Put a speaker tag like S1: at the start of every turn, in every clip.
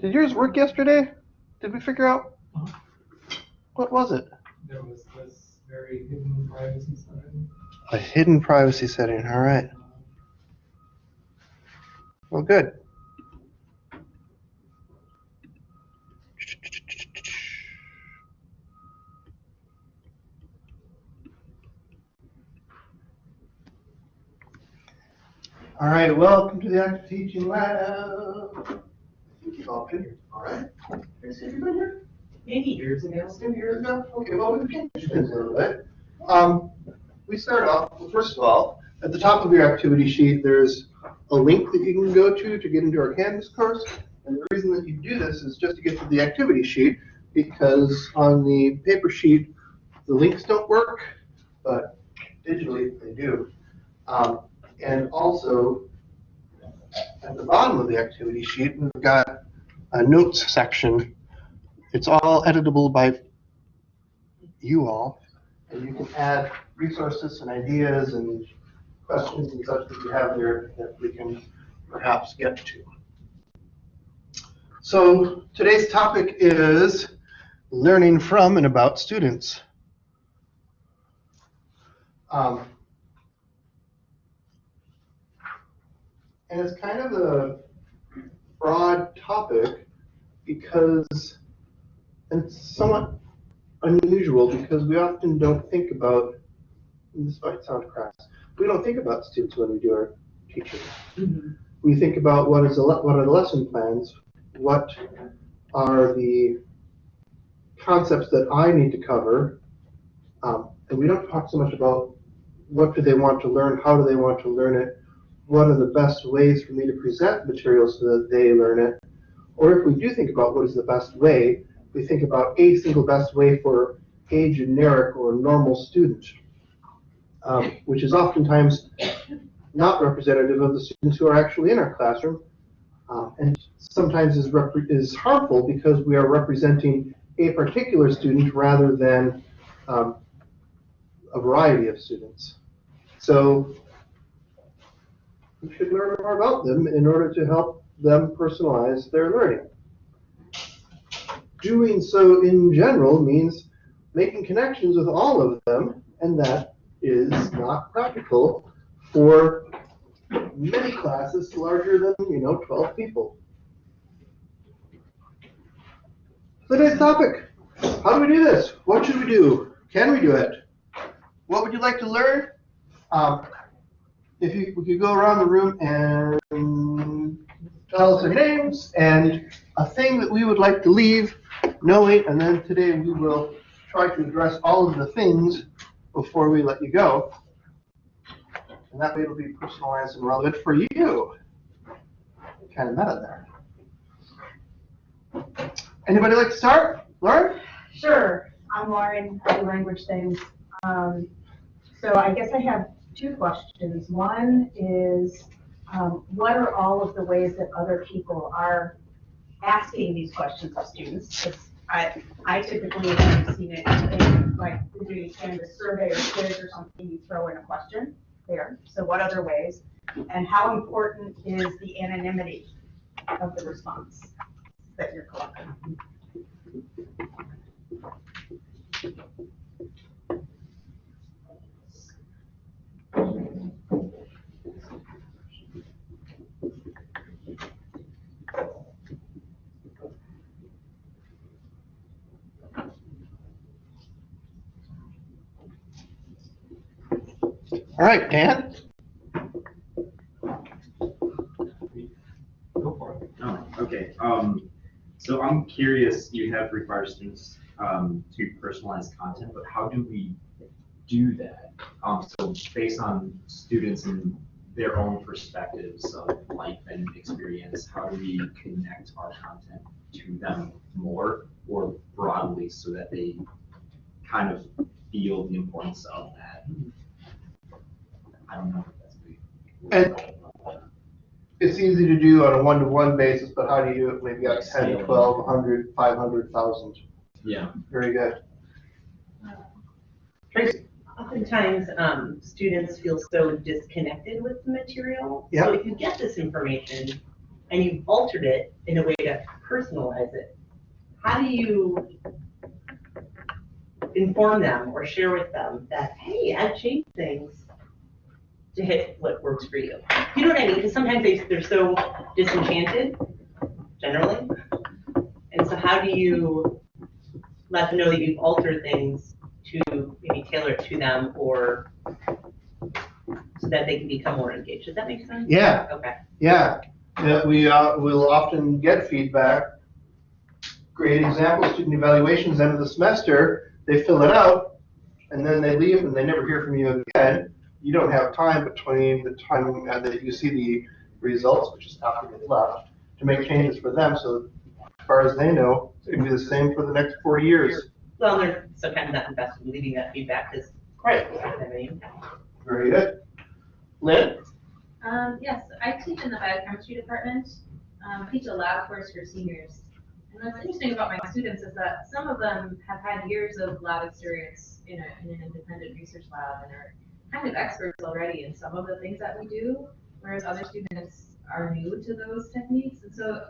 S1: Did yours work yesterday? Did we figure out? What was it?
S2: There was this very hidden privacy setting.
S1: A hidden privacy setting, all right. Well, good. All right, welcome to the Active Teaching Lab. All been here, all right? Has everybody here?
S3: Years ago.
S1: Some years ago? Okay, well, we can change things a little bit. Um, we start off, well, first of all, at the top of your activity sheet, there's a link that you can go to to get into our Canvas course. And the reason that you do this is just to get to the activity sheet, because on the paper sheet, the links don't work, but digitally they do. Um, and also, at the bottom of the activity sheet, we've got a notes section. It's all editable by you all, and you can add resources and ideas and questions and such that you have there that we can perhaps get to. So today's topic is learning from and about students. Um, and it's kind of a broad topic because and it's somewhat unusual because we often don't think about, and this might sound crass, we don't think about students when we do our teaching. We think about what is the, what are the lesson plans, what are the concepts that I need to cover, um, and we don't talk so much about what do they want to learn, how do they want to learn it, what are the best ways for me to present material so that they learn it, or if we do think about what is the best way, we think about a single best way for a generic or normal student, um, which is oftentimes not representative of the students who are actually in our classroom, uh, and sometimes is, is harmful because we are representing a particular student rather than um, a variety of students. So we should learn more about them in order to help them personalize their learning doing so in general means making connections with all of them, and that is not practical for many classes larger than, you know, 12 people. So today's topic, how do we do this? What should we do? Can we do it? What would you like to learn? Um, if you, we could go around the room and tell us our names and a thing that we would like to leave knowing, and then today we will try to address all of the things before we let you go. And that way it'll be personalized and relevant for you. Kind of meta there. Anybody like to start? Lauren?
S3: Sure, I'm Lauren, I do language things. Um, so I guess I have two questions. One is, um, what are all of the ways that other people are asking these questions of students? I, I typically have seen it in, like, doing Canvas survey or quiz or something, you throw in a question there. So what other ways? And how important is the anonymity of the response that you're collecting?
S1: All right, Dan?
S2: Go for it.
S4: Oh, okay. Um, so I'm curious, you have required students, um, to personalize content, but how do we do that? Um, so based on students and their own perspectives of life and experience, how do we connect our content to them more or broadly so that they kind of feel the importance of that? I don't know if that's.
S1: And- It's easy to do on a one-to-one basis, but how do you do it maybe at 10, 12, 100, 500, 1,000?
S4: Yeah.
S1: Very good. Tracy?
S5: Oftentimes, um, students feel so disconnected with the material.
S1: Yeah.
S5: So if you get this information and you've altered it in a way to personalize it, how do you inform them or share with them that, hey, I've changed things to hit what works for you? You know what I mean? Because sometimes they, they're so disenchanted, generally. And so how do you let them know that you've altered things to maybe tailor it to them or so that they can become more engaged? Does that make sense?
S1: Yeah,
S5: Okay.
S1: yeah. Yeah, we, uh, will often get feedback. Great example, student evaluations, end of the semester, they fill it out, and then they leave and they never hear from you again. You don't have time between the time uh, that you see the results, which is after they left, to make changes for them, so as far as they know, it's gonna be the same for the next four years.
S5: Well, they're so kind of not invested in leaving that feedback because, right, it's not having any impact.
S1: Very good. Lynn?
S6: Um, yes, I teach in the biochemistry department. Um, I teach a lab course for seniors. And what's interesting about my students is that some of them have had years of lab experience in, a, in an independent research lab and are kind of experts already in some of the things that we do, whereas other students are new to those techniques. And so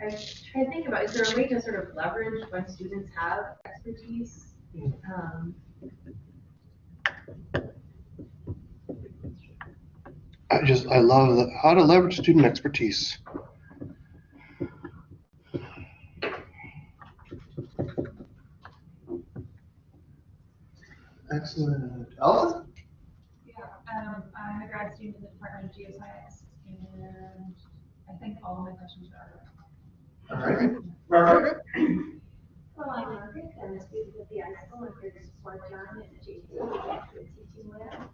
S6: I try to think about, is there a way to sort of leverage when students have expertise? Um,
S1: I just, I love the, how to leverage student expertise. Excellent. Allison?
S7: Yeah, um, I'm a grad student in the Department of Geoscience, and I think all of my questions are.
S1: All right. Margaret?
S8: Well, I'm Margaret, I'm a student at the high school, and here's Sport John and JT, teaching lab.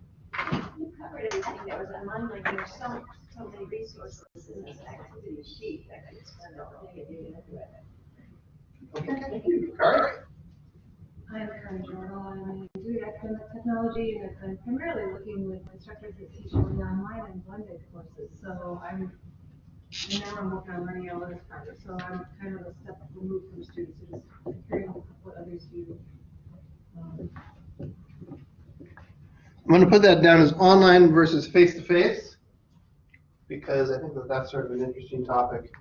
S8: You covered everything that was on my mind, there's so, so many resources in this activity sheet, that I could spend all day doing it.
S1: Okay, thank you. Kari?
S7: I'm Karen Jordan, I'm a doing academic technology, and I'm primarily working with instructors that teach only online and blended courses, so I'm, and now I'm working on learning analytics project, so I'm kind of a step removed from students, so just hearing what others do. Um,
S1: I'm gonna put that down as online versus face-to-face, because I think that that's sort of an interesting topic.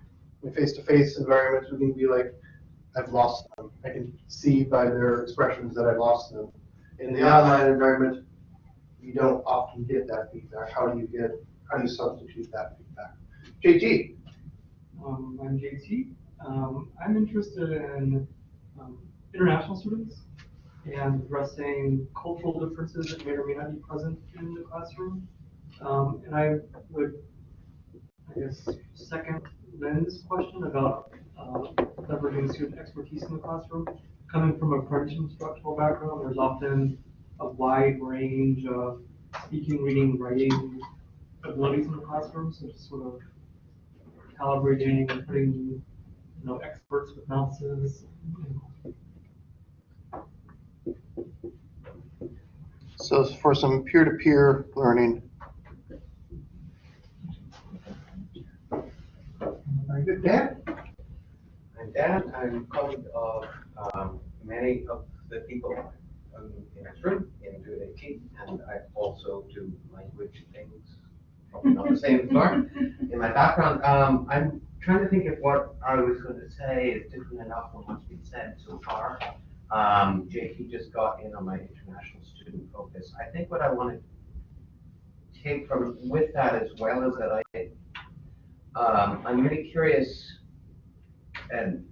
S1: In face-to-face environments, we can be like, I've lost them. I can see by their expressions that I've lost them. In the online environment, you don't often get that feedback. How do you get, how do you substitute that feedback? JT?
S2: Um, I'm JT. Um, I'm interested in um, international students and addressing cultural differences that may or may not be present in the classroom. Um, and I would, I guess, second Lynn's question about uh, leveraging student expertise in the classroom. Coming from a French instructional background, there's often a wide range of speaking, reading, writing abilities in the classroom, so just sort of calibrating and putting, you know, experts with mouses.
S1: So for some peer-to-peer learning. Very good. Dan?
S9: I'm Dan, I'm colleague of um, many of the people um, in this room in DoIT AT, and I also do language things, probably not the same as Mark. In my background, um, I'm trying to think if what I was going to say is different enough from what's been said so far. Um, JT just got in on my international student focus. I think what I want to take from with that as well is that I, um, I'm really curious and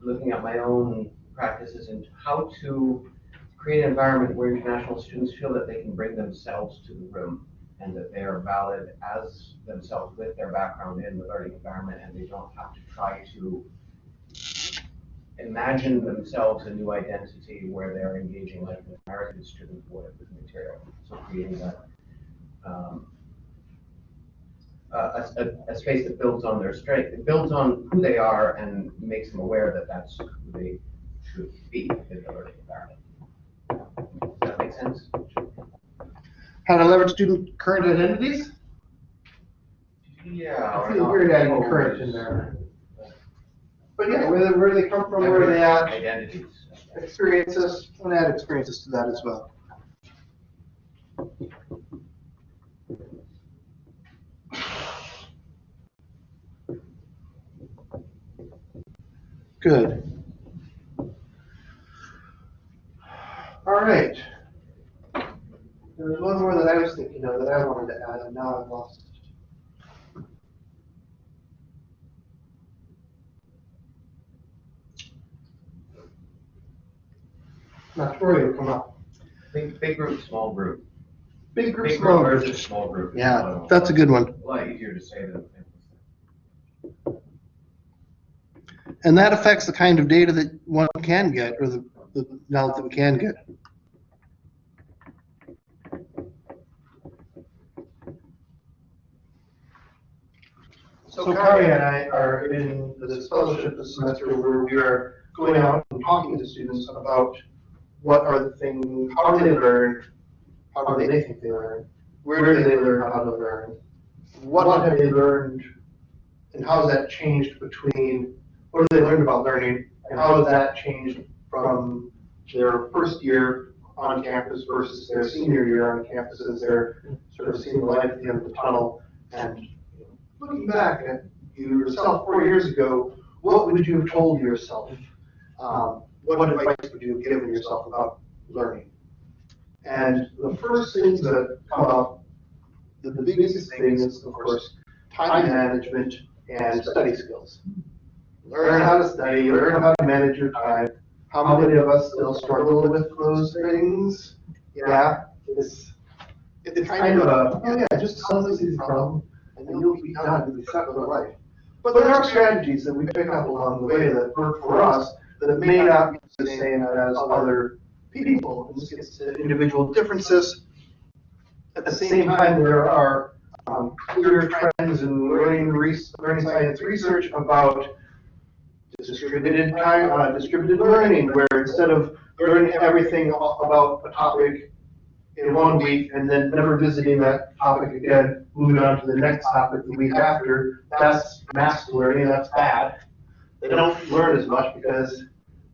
S9: looking at my own practices and how to create an environment where international students feel that they can bring themselves to the room and that they are valid as themselves with their background in the learning environment and they don't have to try to imagine themselves a new identity where they're engaging like an American student would with material. So creating that um, a, a, a space that builds on their strength, it builds on who they are and makes them aware that that's who they should be in the learning environment. Does that make sense?
S1: How to leverage student current identities?
S9: Yeah.
S1: I feel weird adding current in there. But yeah, where, they- where they come from, where they at,
S9: Identities.
S1: experiences, and add experiences to that as well. Good. All right. There was one more that I was thinking of that I wanted to add, and now I've lost it. Not sure it'll come up.
S9: Big, big group, small group.
S1: Big group,
S9: Big
S1: small
S9: group versus small group. is
S1: Yeah, that's a good one.
S9: A lot easier to say than.
S1: And that affects the kind of data that one can get, or the, the knowledge that we can get. So Kari and I are in this fellowship this semester where we are going out and talking to students about what are the things, how do they learn, how do they think they learn, where do they learn how to learn, what have they learned, and how has that changed between what have they learned about learning, and how has that changed from their first year on campus versus their senior year on campus as they're sort of seeing the light at the end of the tunnel. And looking back at you yourself four years ago, what would you have told yourself? Um, what advice would you have given yourself about learning? And the first things that come up, the, the biggest thing is, of course, time management and study skills. Learn how to study, learn how to manage your time. How many of us still struggle with those things? Yeah, it's, it's kind of a, oh yeah, just solve this easy problem and then you'll be done, you'll be set with life. But there are strategies that we pick up along the way that work for us that may not be the same as other people. And this gets to individual differences. At the same time, there are um, clear trends in learning, learning science research about distributed uh, distributed learning, where instead of learning everything about a topic in one week and then never visiting that topic again, moving on to the next topic the week after, that's mass learning, that's bad. They don't learn as much because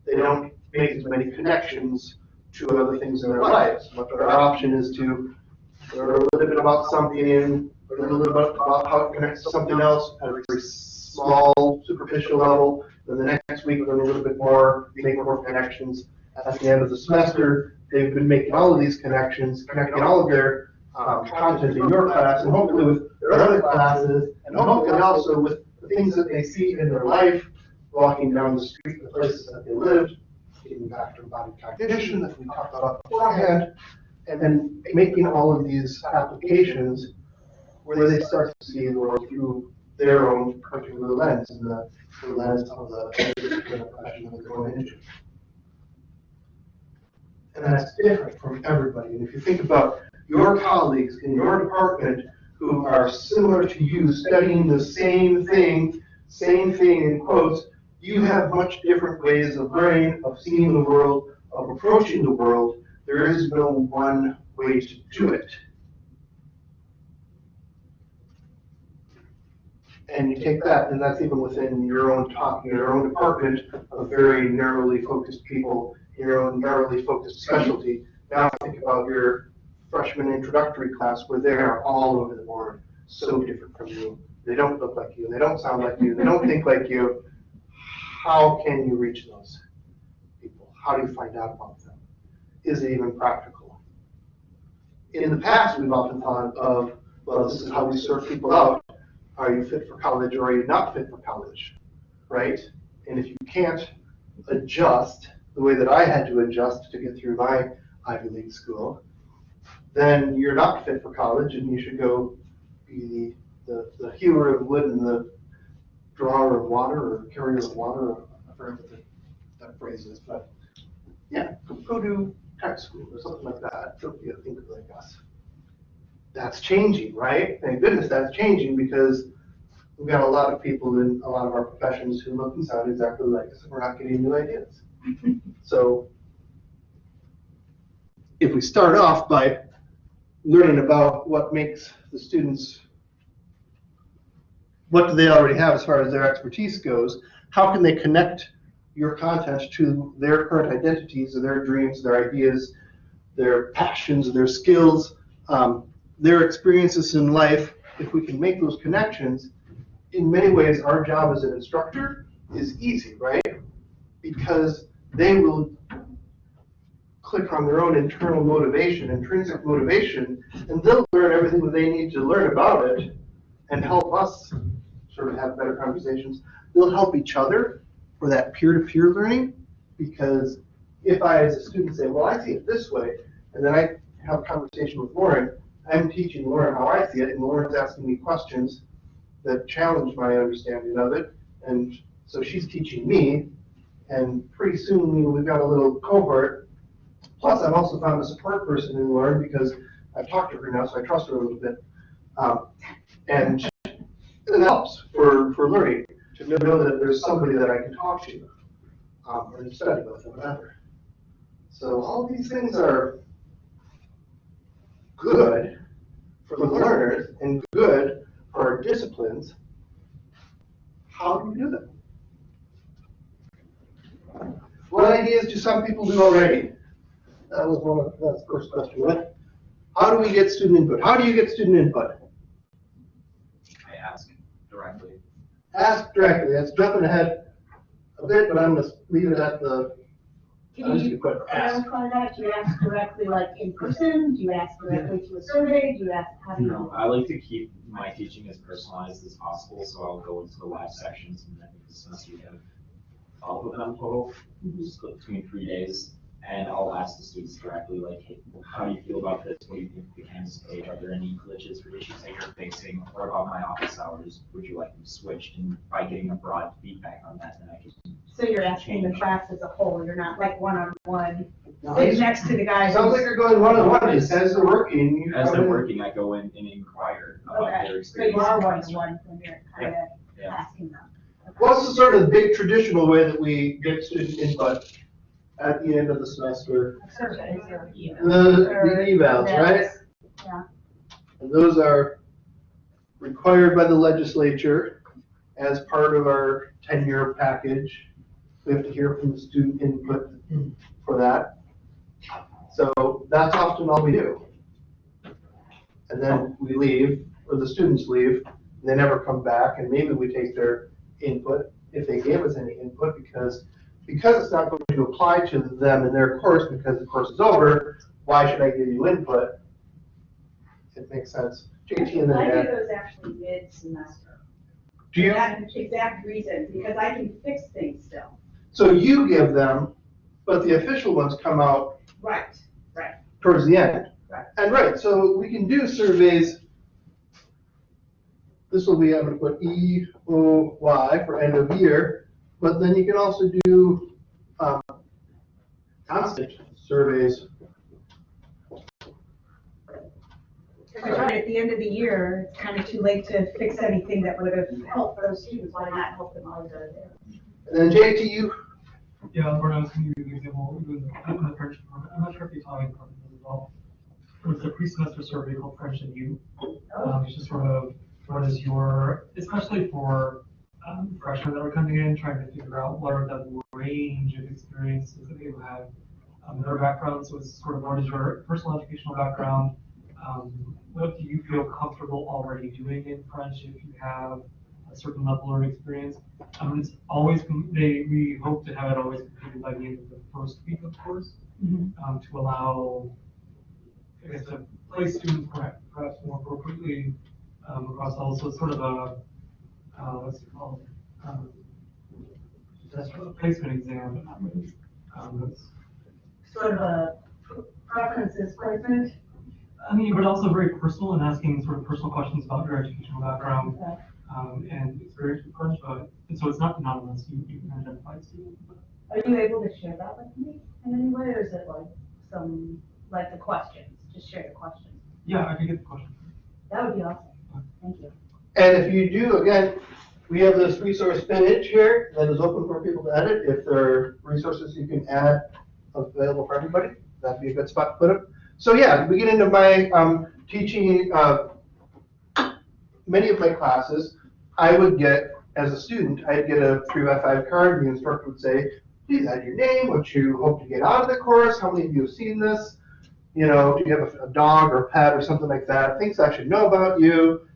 S1: they don't make as many connections to other things in their lives. But their option is to learn a little bit about something, learn a little bit about how it connects to something else at a very small, superficial level. Then the next week, we'll learn a little bit more, make more connections. At the end of the semester, they've been making all of these connections, connecting all of their um, content in your class, and hopefully with their other classes, and hopefully also with the things that they see in their life, walking down the street, the places that they lived, getting back to body cognition that we talked about beforehand, and then making all of these applications where they start to see the world through their own particular lens, and the the lens of the profession that they're going into. And that's different from everybody. And if you think about your colleagues in your department who are similar to you, studying the same thing, same thing in quotes, you have much different ways of learning, of seeing the world, of approaching the world. There is no one way to do it. And you take that, and that's even within your own top, your own department of very narrowly focused people, your own narrowly focused specialty. Now think about your freshman introductory class where they are all over the board, so different from you. They don't look like you, they don't sound like you, they don't think like you. How can you reach those people? How do you find out about them? Is it even practical? In the past, we've often thought of, well, this is how we serve people out. Are you fit for college or are you not fit for college? Right? And if you can't adjust the way that I had to adjust to get through my Ivy League school, then you're not fit for college and you should go be the, the, the hewer of wood and the drawer of water or carrier of water. I forget what the, that phrase is, but yeah, go- go to tech school or something like that. Don't be a thinker like us. That's changing, right? Thank goodness that's changing because we've got a lot of people in a lot of our professions who look and sound exactly like us and we're not getting new ideas. So if we start off by learning about what makes the students, what do they already have as far as their expertise goes, how can they connect your content to their current identities, their dreams, their ideas, their passions, their skills, um, their experiences in life, if we can make those connections, in many ways, our job as an instructor is easy, right? because they will click on their own internal motivation, intrinsic motivation, and they'll learn everything that they need to learn about it and help us sort of have better conversations. They'll help each other for that peer-to-peer learning, because if I, as a student, say, well, I see it this way, and then I have a conversation with Lauren, I'm teaching Lauren how I see it, and Lauren's asking me questions that challenge my understanding of it, and so she's teaching me, and pretty soon, we've got a little cohort. Plus, I've also found a support person in Lauren, because I've talked to her now, so I trust her a little bit. Um, And it helps for, for learning, to know that there's somebody that I can talk to, um, and study with, or whatever. So all these things are good for the learners and good for our disciplines. How do we do them? What ideas do some people do already? That was one of, the first question, right? How do we get student input? How do you get student input?
S4: I ask directly.
S1: Ask directly, that's jumping ahead a bit, but I'm gonna leave it at the,
S3: Can you clarify that? Do you ask directly like in person? Do you ask directly to a survey? Do you ask, how do you?
S4: No, I like to keep my teaching as personalized as possible, so I'll go into the live sections and then since we have twelve of them total, mm-hmm. split between three days. And I'll ask the students directly, like, hey, how do you feel about this? What do you think of the Canvas page? Are there any glitches or issues that you're facing? What about my office hours? Would you like them switched? And by getting a broad feedback on that, then I can
S3: So you're asking the class as a whole, you're not like one-on-one,
S1: Now,
S3: sitting next to the guy.
S1: sounds like you're going one-on-one, it says they're working. you
S4: As
S1: come
S4: they're
S1: in.
S4: working, I go in and inquire about
S3: Okay,
S4: their
S3: so you are
S4: in the classroom.
S3: one-on-one when you're kind of
S4: Yeah.
S3: asking them.
S1: What's the sort of big traditional way that we get student input at the end of the semester?
S3: Surveys or.
S1: The, the evals, right?
S3: Yeah.
S1: And those are required by the legislature as part of our tenure package. We have to hear from the student input for that. So that's often all we do. And then we leave, or the students leave, and they never come back, and maybe we take their input, if they gave us any input, because, because it's not going to apply to them in their course, because the course is over, why should I give you input? It makes sense. JT and then
S10: I do those actually mid-semester.
S1: Do you,
S10: For that exact reason, because I can fix things still.
S1: so you give them, but the official ones come out
S10: Right, Right,
S1: towards the end.
S10: Right.
S1: And right, so we can do surveys. This will be, I'm gonna put E O Y for end of year, but then you can also do, um, constant surveys.
S3: Because right at the end of the year, it's kind of too late to fix anything that would have helped those students, why not help them while they're there?
S1: And then JT, you,
S2: Yeah, Lauren, I was going to give you an example, even in the French department, I'm not sure if the Italian department does as well. It's a pre-semester survey called French and You. Um, it's just sort of, what is your, especially for um, freshmen that are coming in, trying to figure out what are the range of experiences that they have um, in their backgrounds So it's sort of what is your personal educational background? Um, what do you feel comfortable already doing in French if you have a certain level of experience? Um, it's always, they, we hope to have it always completed by the end of the first week of course, um, to allow, I guess, to place students perhaps, perhaps more appropriately, um, across all, so it's sort of a, uh, what's it called? Um, That's a placement exam, but not really, um, it's,
S3: Sort of a preferences placement.
S2: I mean, but also very personal and asking sort of personal questions about your educational background,
S3: Okay.
S2: um, and experience with French, but, and so it's not anonymous, you, you can identify the student,
S3: Are you able to share that with me in any way, or is it like some, like the questions, just share the questions?
S2: Yeah, I can get the question.
S3: That would be awesome, thank you.
S1: And if you do, again, we have this resource page here that is open for people to edit. If there are resources you can add available for everybody, that'd be a good spot to put them. So yeah, we get into my, um, teaching, uh, many of my classes, I would get, as a student, I'd get a three by five card, and the instructor would say, please add your name, what you hope to get out of the course, how many of you have seen this? You know, do you have a, a dog or a pet or something like that, things I should know about you.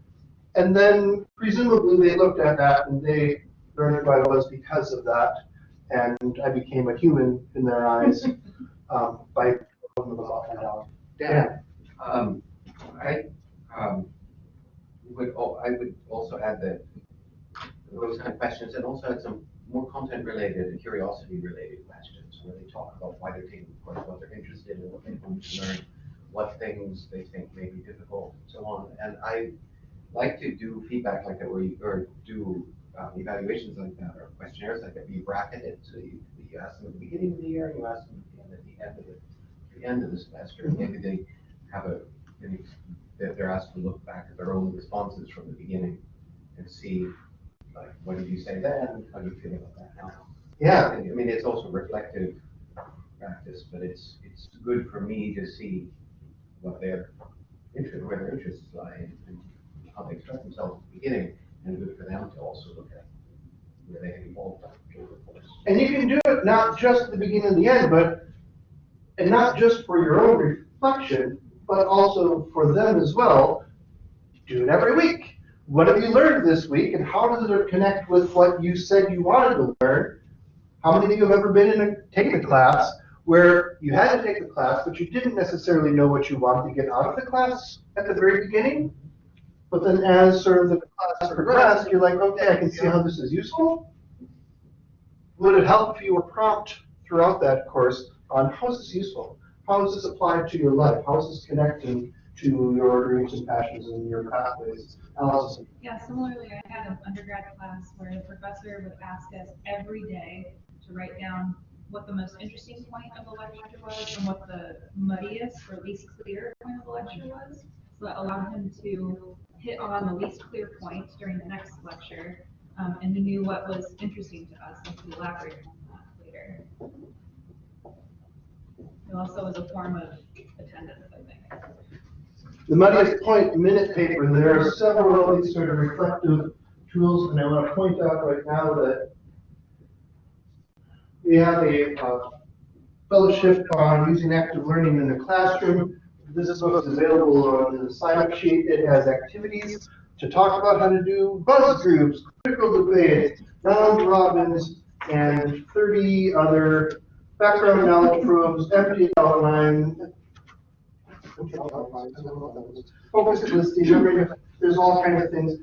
S1: And then presumably they looked at that and they learned who I was because of that. and I became a human in their eyes um, by pulling them off and down.
S9: Dan, um, I, um, would, al- I would also add that those kind of questions and also had some more content related, curiosity related questions where they talk about why they're taking the course, what they're interested in, what they want to learn, what things they think may be difficult, and so on. And I like to do feedback like that where you, or do um, evaluations like that or questionnaires like that, you bracket it. So you, you ask them at the beginning of the year, and you ask them at the end, at the end of the, the end of the semester. Maybe they have a, that they're asked to look back at their own responses from the beginning and see, like, what did you say then? How do you feel about that now?
S1: Yeah,
S9: I mean, it's also reflective practice, but it's, it's good for me to see what their interest, where their interests lie and and how they express themselves at the beginning, and good for them to also look at where they have evolved
S1: and you can do it not just at the beginning and the end, but, and not just for your own reflection, but also for them as well. Do it every week. What have you learned this week, and how does it connect with what you said you wanted to learn? How many of you have ever been in a, taken a class where you had to take the class, but you didn't necessarily know what you wanted to get out of the class at the very beginning? But then as sort of the class progressed, you're like, okay, I can see how this is useful. Would it help if you were prompt throughout that course on how is this useful? How is this applied to your life? How is this connecting to your dreams and passions and your pathways? Allison?
S11: Yeah, similarly, I had an undergrad class where the professor would ask us every day to write down what the most interesting point of the lecture was and what the muddiest or least clear point of the lecture was. So that allowed him to hit on the least clear point during the next lecture, um, and he knew what was interesting to us and to elaborate on that later. It also was a form of attendance, I think.
S1: The muddiest point minute paper, there are several of these sort of reflective tools, and I want to point out right now that we have a uh, fellowship on using active learning in the classroom. This is what's available on the sign-up sheet. It has activities to talk about how to do buzz groups, critical debates, round robins, and 30 other background knowledge probes, empty outline, focus listing, there's all kinds of things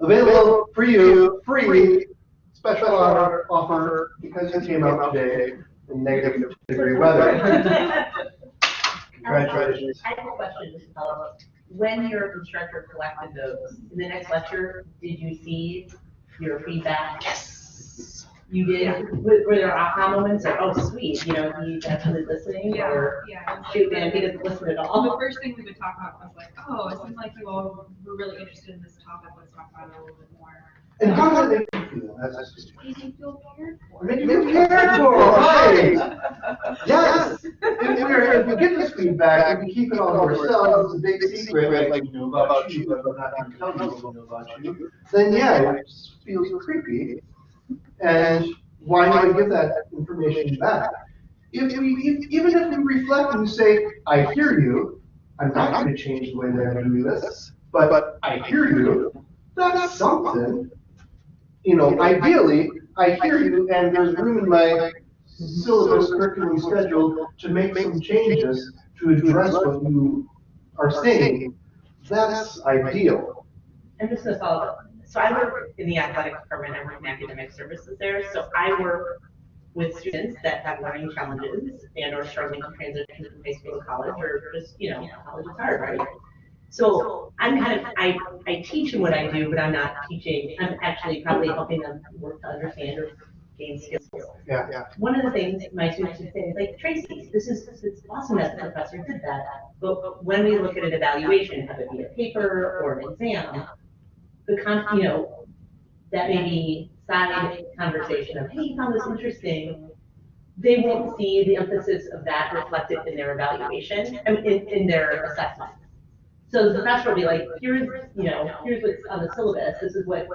S1: available for you, free, special offer, offer because you came out today in negative degree weather. Congratulations.
S5: I have a question, just to follow up. When your instructor collected those, in the next lecture, did you see your feedback? Yes. You did? Were, were there aha moments or, oh, sweet, you know, he's actually listening
S11: Yeah,
S5: or,
S11: yeah. it was
S5: shoot,
S11: like-
S5: man, he doesn't listen at all.
S11: The first thing we would talk about was like, oh, it seems like you all were really interested in this topic, let's talk about it a little bit more.
S1: And how does it make you feel? That's, that's,
S11: Made you feel cared for.
S1: make you cared for, right? Yes. If, if we're, if we get this feedback, and we keep it all to ourselves, it's a big secret, like, we know about you, but we're not gonna tell you know about you, then yeah, it feels creepy. And why not give that information back? If we, if- even if we reflect and say, I hear you, I'm not gonna change the way that I do this, but, but I hear you, that's something. You know, ideally, I hear you and there's room in my syllabus curriculum schedule to make some changes to address what you are saying. That's ideal.
S5: And this is gonna follow up. So I work in the athletic department, I work in academic services there, so I work with students that have learning challenges and are struggling to transition from high school to college, or just, you know, college is hard, right? So I'm kind of, I, I teach them what I do, but I'm not teaching, I'm actually probably helping them work to understand or gain skills.
S1: Yeah, yeah.
S5: One of the things my students would say is like, Tracy, this is, this is awesome that the professor did that, but when we look at an evaluation, have it be a paper or an exam, the con, you know, that may be side conversation of, hey, you found this interesting, they won't see the emphasis of that reflected in their evaluation, in, in their assessment. So the professor will be like, here's, you know, here's what's on the syllabus, this is what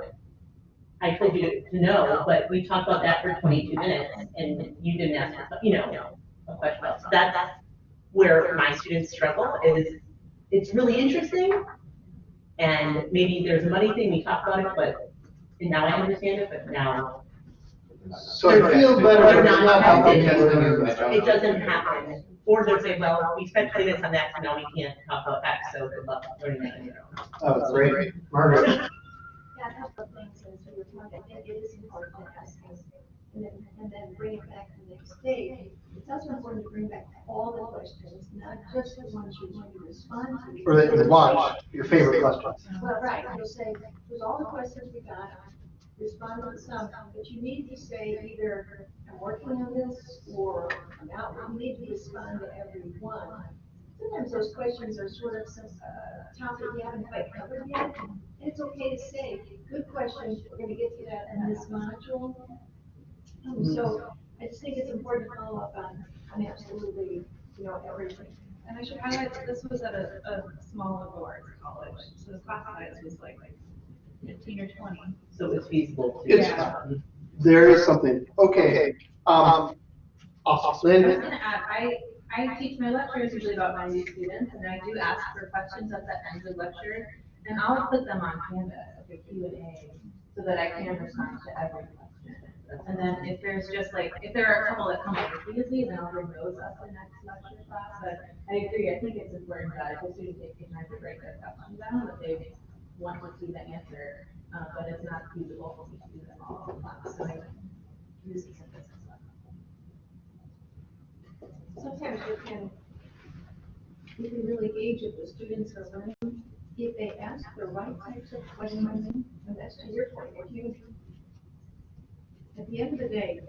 S5: I told you to know, but we talked about that for twenty-two minutes, and you didn't ask, you know, a question about, so that's where my students struggle, is it's really interesting, and maybe there's a money thing, we talked about it, but, and now I understand it, but now
S1: So I feel better.
S5: Not tested. It doesn't happen. Or they'll say, well, we spent twenty minutes on that, so now we can't talk about X, so good luck learning that on your.
S1: Oh, great. Margaret?
S8: Yeah, a couple of things as we were talking, I think it is important to ask us, and then, and then bring it back the next day. It's also important to bring back all the questions, not just the ones you're going to respond to.
S1: Or the, the watch, your favorite questions.
S8: Well, right, you'll say, here's all the questions we got, respond on some, but you need to say either, I'm working on this, or I'm out, you need to respond to every one. Sometimes those questions are sort of some, uh, topic we haven't quite covered yet, and it's okay to say, good question, we're gonna get to that in this module. Um, So, I just think it's important to follow up on, on absolutely, you know, everything.
S11: And I should highlight that this was at a, a small liberal arts college, so the class size was like fifteen or twenty.
S5: So it's feasible to.
S1: It's-
S11: Yeah.
S1: There is something, okay, um,
S6: I was
S1: Lynn,
S6: gonna add, I, I teach my lectures usually about ninety students, and I do ask for questions at the end of the lecture, and I'll put them on Canvas, like a Q and A, so that I can respond to every question. And then if there's just like, if there are a couple that come up repeatedly, then I'll bring those up in next lecture class, but I agree, I think it's important that if the students take the time to break their questions down, that they want to see the answer, uh, but it's not feasible for me to do them all at once, so I use
S8: Sometimes you can, you can really gauge if the students are learning, if they ask the right types of questions, and that's to your point, if you, at the end of the day,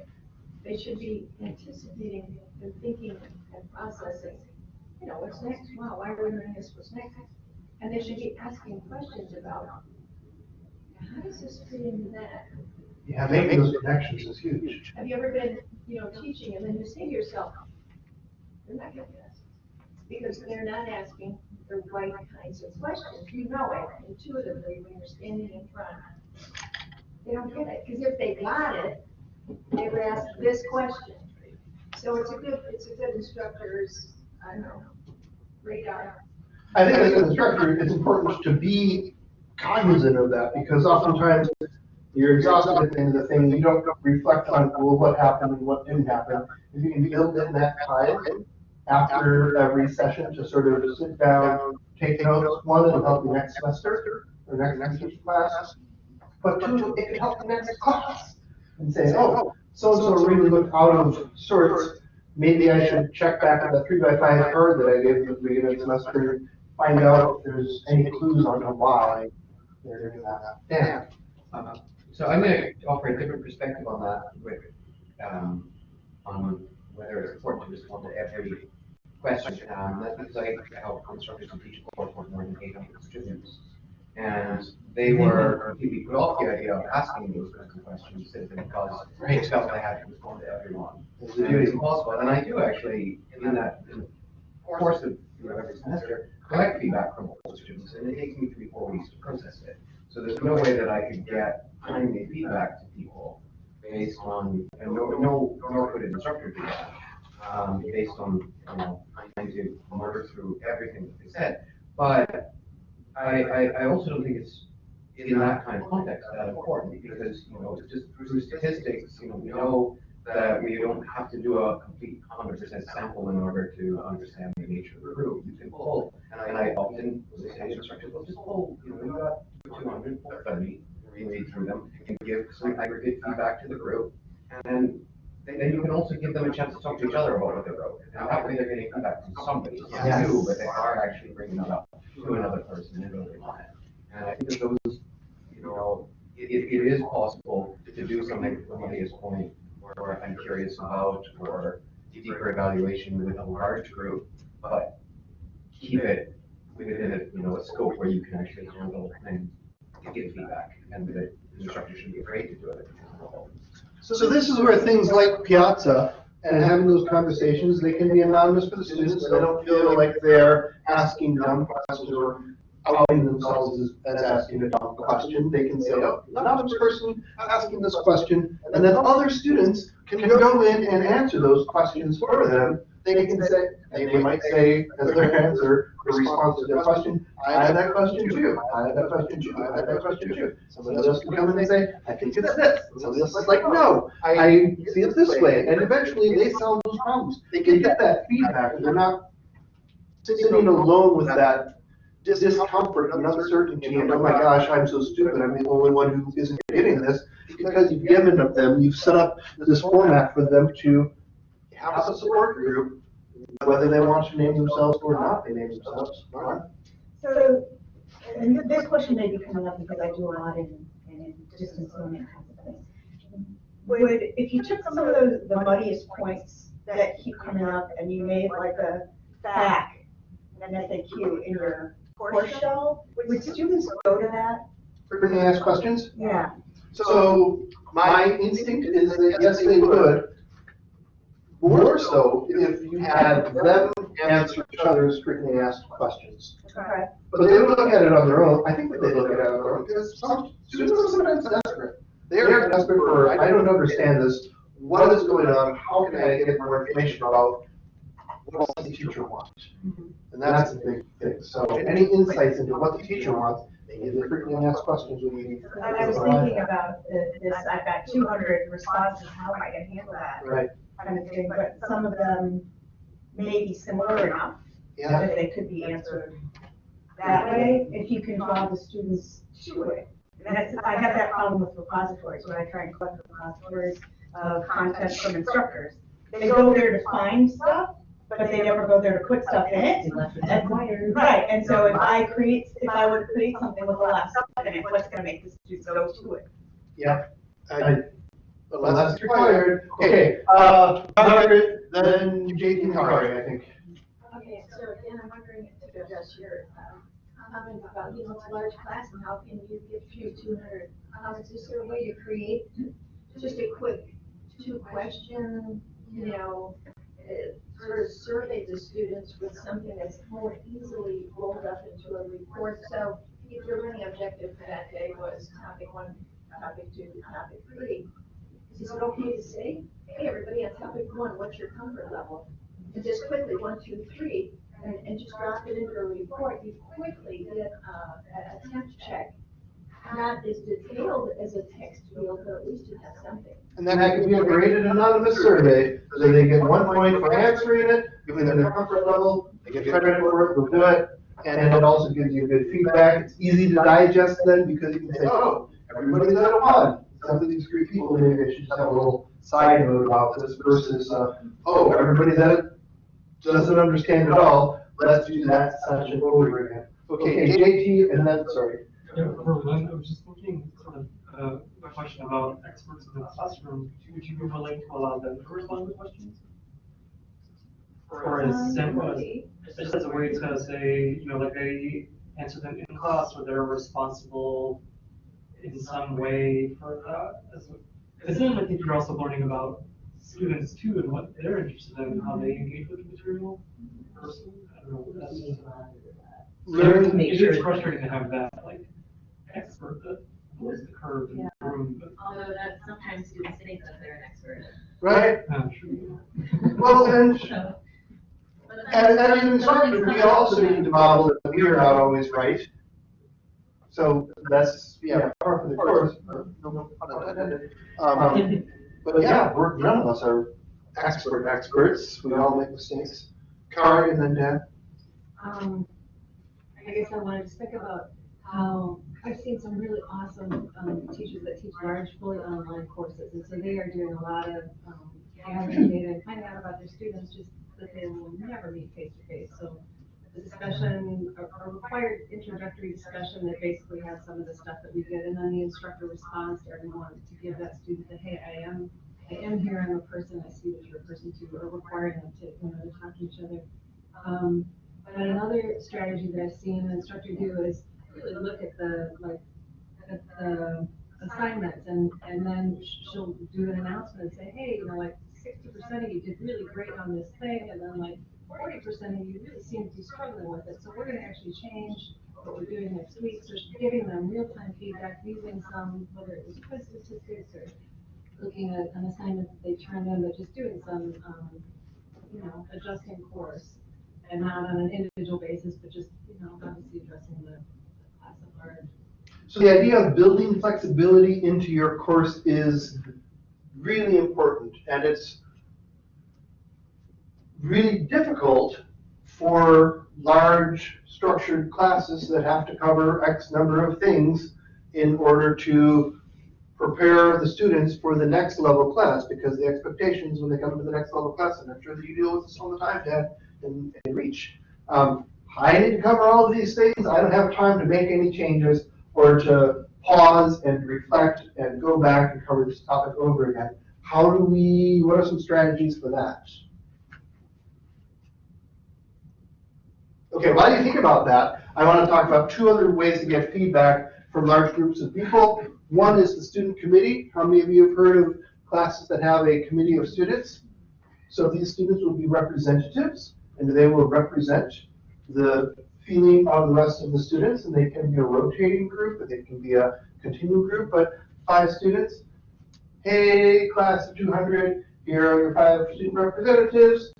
S8: they should be anticipating and thinking and processing, you know, what's next, wow, why are we learning this, what's next? And they should be asking questions about, how does this fit into that?
S1: yeah, making those connections is huge.
S8: Have you ever been, you know, teaching and then you say to yourself, they're not getting this? Because they're not asking the right kinds of questions. You know it intuitively when you're standing in front. They don't get it, because if they got it, they would ask this question. So it's a good, it's a good instructor's, I don't know, radar.
S1: I think as an instructor, it's important to be cognizant of that, because oftentimes you're exhausted at the end of the thing, you don't reflect on, well, what happened and what didn't happen. If you can build in that time after every session to sort of sit down, take notes, one, it'll help you next semester, or next, next class. But two, it can help the next class, and say, oh, so-and-so really looked out of sorts, maybe I should check back at the three by five card that I gave at the beginning of the semester, and find out if there's any clues on why they're doing that. Dan?
S9: Uh, So I'm gonna offer a different perspective on that with, um, on whether it's important to respond to every question. Um, that's because I help instructors to teach a course with more than eight hundred students. And they were completely put off the idea of asking those kinds of questions simply because they felt they had to respond to everyone.
S1: Is
S9: It is impossible, and I do actually, in that, in the course of, you know, every semester, collect feedback from all the students, and it takes me three, four weeks to process it. So there's no way that I could get timely feedback to people based on, and no, no, nor could an instructor do that. Um, based on, you know, trying to murder through everything that they said. But I, I, I also don't think it's in that kind of context that important, because, you know, just through statistics, you know, we know that we don't have to do a complete hundred percent sample in order to understand the nature of the group. You can pull, and I, and I often, say to instructors, well, just pull, you know, you got two hundred, pull thirty, read through them, and give some aggregate feedback to the group. And then you can also give them a chance to talk to each other about what they wrote. And that way they're getting feedback from somebody, not
S1: Yes.
S9: you, but they are actually bringing that up to another person and building on it. And I think that those, you know, it, it is possible to do something from Lydia's point, where I'm curious about, or deeper evaluation with a large group, but keep it within a, you know, a scope where you can actually handle and give feedback, and the instructor shouldn't be afraid to do it.
S1: So this is where things like Piazza and having those conversations, they can be anonymous for the students, so they don't feel like they're asking dumb questions or outing themselves as, as asking a dumb question. They can say, oh, anonymous person asking this question, and then other students can go in and answer those questions for them. they can say, they might say as their answer, the response to their question, I had that question too, I had that question too, I had that question too. Somebody else can come in and they say, I think it's this, and somebody else is like, no, I see it this way, and eventually they solve those problems. They can get that feedback, and they're not sitting alone with that discomfort and uncertainty, and oh my gosh, I'm so stupid, I'm the only one who isn't getting this. Because you've given them, you've set up this format for them to have a support group, whether they want to name themselves or not, they name themselves.
S3: So, and this question may be coming up because I do a lot in, in distance learning kinds of things. Would, if you took some of those, the muddiest points that keep coming up and you made like a FAQ and an FAQ in your course shell, would students go to that?
S1: Frequently asked questions?
S3: Yeah.
S1: So my instinct is that yes, they would. More so if you had them answer each other's frequently asked questions.
S3: Okay.
S1: But they would look at it on their own. I think that they look at it on their own because some students are sometimes desperate. They are desperate for, I don't understand this. What is going on? How can I get more information about what the teacher want? Mm-hmm. And that's the big thing. So any insights into what the teacher wants, they give the frequently asked questions would be.
S3: And I was thinking about this, I've got two hundred responses, how am I gonna handle that?
S1: Right,
S3: Kind of thing, but some of them may be similar enough
S1: yeah.
S3: that they could be answered that way, if you can draw the students to it. And that's, I have that problem with repositories, when I try and collect repositories of content from instructors. They go there to find stuff, but they never go there to put stuff in it. And- Right, and so if I create, if I would create something with a lot of stuff in it, what's gonna make the students go to it?
S1: Yeah. I- Unless it's required. Okay, uh, Margaret, then JT Kari, I think.
S8: Okay, so again, I'm wondering if to address your, um, comment about, you know, it's a large class and how can you get through two hundred comments? Is there a way to create just a quick two question, you know, uh, sort of survey the students with something that's more easily rolled up into a report? So if your learning objective for that day was topic one, topic two, topic three, is it okay to say, hey, everybody on topic one, what's your comfort level? And just quickly, one, two, three, and, and just drop it into a report, you quickly get, uh, a temp check. Not as detailed as a text field, but at least you have something.
S1: And then that could be a graded anonymous survey, so they get one point for answering it, them their comfort level, they get credit for it, they'll do it. And it also gives you good feedback, it's easy to digest then, because you can say, oh, everybody's at a one. Some of these three people, maybe I should have a little side note about this versus, uh, oh, everybody's at it, doesn't understand at all, let's do that session over again. Okay, JT, and then, sorry.
S2: Yeah, for Lynn, I was just looking sort of, uh, a question about experts in the classroom. Would you be willing to allow them to respond to questions? Or as simple as, just as a way to say, you know, like they answer them in class or they're responsible in some way for that? Because then I think you're also learning about students too and what they're interested in, and how they engage with the material personally. I don't know, that's just.
S1: Learn-
S5: Make
S2: It
S5: sure-
S2: is frustrating to have that, like, expert that knows the curve in the room, but.
S6: Although that sometimes students think that they're an expert.
S1: Right?
S2: Uh, true.
S1: Well, and
S6: So, but
S1: And,
S6: then-
S1: and as an instructor, we also need to model that we are not always right. So that's, yeah, par for the course, no pun intended. Um, but yeah, we're, none of us are expert experts, we all make mistakes. Kari and then Dan.
S7: Um, I guess I wanted to speak about how I've seen some really awesome, um, teachers that teach large, fully online courses. And so they are doing a lot of, um, gathering data and finding out about their students just that they will never meet face to face. So the discussion, a, required introductory discussion that basically has some of the stuff that we did. And then the instructor responds to everyone to give that student the hey, I am, I am here, I'm a person, I see that you're a person too, or requiring them to, you know, to talk to each other. Um, but another strategy that I've seen an instructor do is really look at the, like, at the assignments and, and then she'll do an announcement and say, hey, you know, like sixty percent of you did really great on this thing, and then like forty percent of you really seem to be struggling with it, so we're gonna actually change what we're doing next week, so she's giving them real-time feedback using some, whether it was quiz statistics or looking at an assignment that they turned in, but just doing some, um, you know, adjusting course and not on an individual basis, but just, you know, obviously addressing the.
S1: So the idea of building flexibility into your course is really important, and it's really difficult for large structured classes that have to cover X number of things in order to prepare the students for the next level class, because the expectations when they come to the next level class, and I'm sure that you deal with this all the time, Dad, and, and Reach. Um, I need to cover all of these things, I don't have time to make any changes, or to pause and reflect and go back and cover this topic over again. How do we, what are some strategies for that? Okay, while you think about that, I want to talk about two other ways to get feedback from large groups of people. One is the student committee. How many of you have heard of classes that have a committee of students? So these students will be representatives, and they will represent the feeling of the rest of the students, and they can be a rotating group, or they can be a continual group, but five students. Hey, class of two hundred, here are your five student representatives.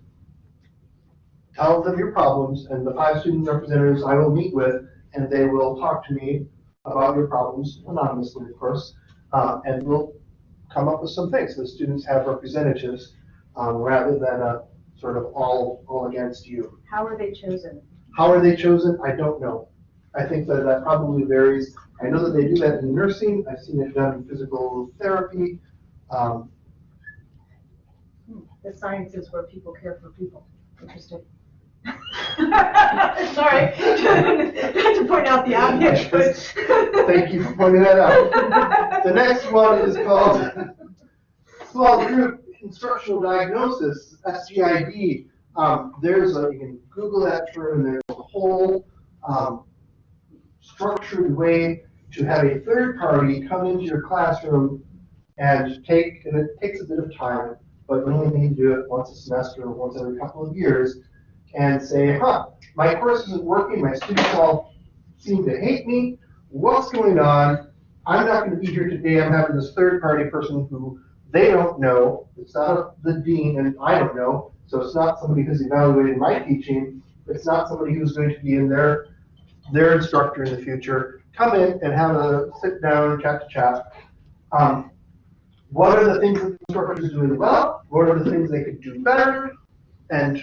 S1: Tell them your problems, and the five student representatives I will meet with, and they will talk to me about your problems, anonymously, of course, uh, and we'll come up with some things. The students have representatives, um, rather than a sort of all, all against you.
S3: How are they chosen?
S1: How are they chosen? I don't know. I think that that probably varies. I know that they do that in nursing. I've seen it done in physical therapy. Um,
S3: The science is where people care for people. Interesting. Sorry, not to point out the obvious, but.
S1: Thank you for pointing that out. The next one is called small group instructional diagnosis, SGID. Um, there's a, you can Google that term, and there's a whole, um, structured way to have a third party come into your classroom and take, and it takes a bit of time, but you only need to do it once a semester or once every couple of years, and say, huh, my course isn't working, my students all seem to hate me, what's going on? I'm not gonna be here today, I'm having this third party person who they don't know, it's not the dean and I don't know, so it's not somebody who's evaluating my teaching, it's not somebody who's going to be in their, their instructor in the future, come in and have a sit down, chat to chat. Um, what are the things that the instructor is doing well? What are the things they could do better? And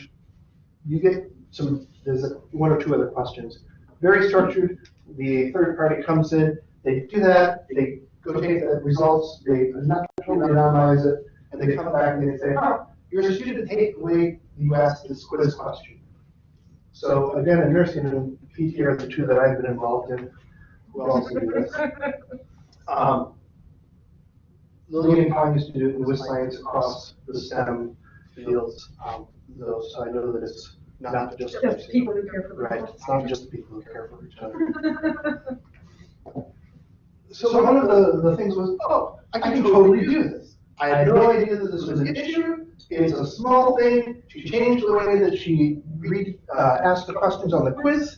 S1: you get some, there's a- one or two other questions. Very structured, the third party comes in, they do that, they go take the results, they naturally anonymize it, and they come back and they say, huh, your student hate the way you asked this quiz question. So again, in nursing and PT are the two that I've been involved in. Who else do this? Um, Lillian Kong used to do it with science across the STEM fields, um, though, so I know that it's not just.
S3: Just people who care for
S1: Right, it's not just people who care for each other. So one of the, the things was, oh, I can totally do this. I had no idea that this was an issue. It's a small thing. She changed the way that she read, uh, asked the questions on the quiz.